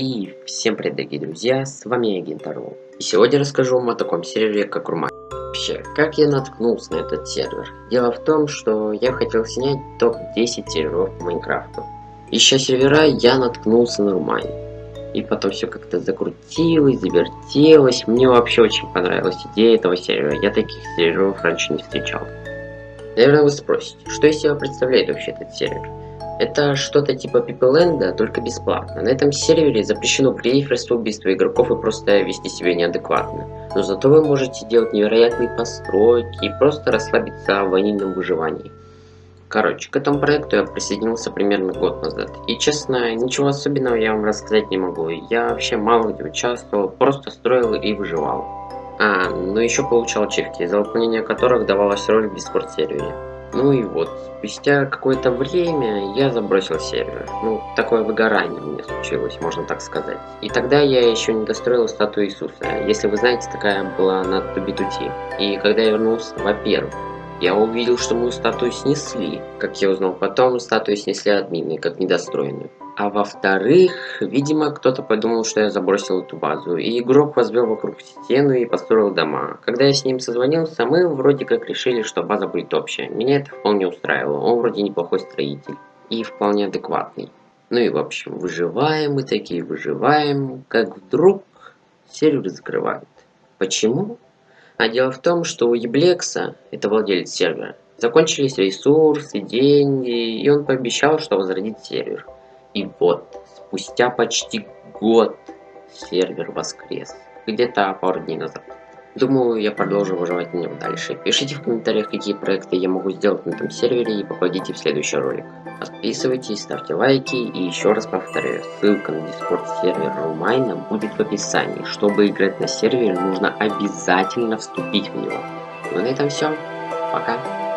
И всем привет, дорогие друзья, с вами я, Гентару. И сегодня расскажу вам о таком сервере, как Румай. Вообще, как я наткнулся на этот сервер? Дело в том, что я хотел снять топ-10 серверов по Майнкрафту. Ища сервера, я наткнулся на Румай. И потом все как-то закрутилось, завертелось. Мне вообще очень понравилась идея этого сервера. Я таких серверов раньше не встречал. Наверное, вы спросите, что из себя представляет вообще этот сервер? Это что-то типа Пипеленда, только бесплатно. На этом сервере запрещено приехать убийство игроков и просто вести себя неадекватно. Но зато вы можете делать невероятные постройки и просто расслабиться в ванильном выживании. Короче, к этому проекту я присоединился примерно год назад. И честно, ничего особенного я вам рассказать не могу. Я вообще мало где участвовал, просто строил и выживал. А, ну еще получал ачивки, за выполнение которых давалась роль в Discord сервере. Ну и вот, спустя какое-то время я забросил сервер. Ну, такое выгорание у меня случилось, можно так сказать. И тогда я еще не достроил статую Иисуса. Если вы знаете, такая была на Тубитути. И когда я вернулся, во-первых, я увидел, что мою статую снесли. Как я узнал потом, статую снесли админы, как недостроенную. А во-вторых, видимо, кто-то подумал, что я забросил эту базу, и игрок возвел вокруг стену и построил дома. Когда я с ним созвонился, мы вроде как решили, что база будет общая. Меня это вполне устраивало, он вроде неплохой строитель и вполне адекватный. Ну и в общем, выживаем мы такие, выживаем, как вдруг сервер закрывают. Почему? А дело в том, что у Еблекса, это владелец сервера, закончились ресурсы, деньги, и он пообещал, что возродит сервер. И вот, спустя почти год сервер воскрес. Где-то пару дней назад. Думаю, я продолжу выживать на нем дальше. Пишите в комментариях, какие проекты я могу сделать на этом сервере и попадите в следующий ролик. Подписывайтесь, ставьте лайки и еще раз повторяю, ссылка на дискорд сервер Румайна будет в описании. Чтобы играть на сервере, нужно обязательно вступить в него. Ну на этом все. Пока.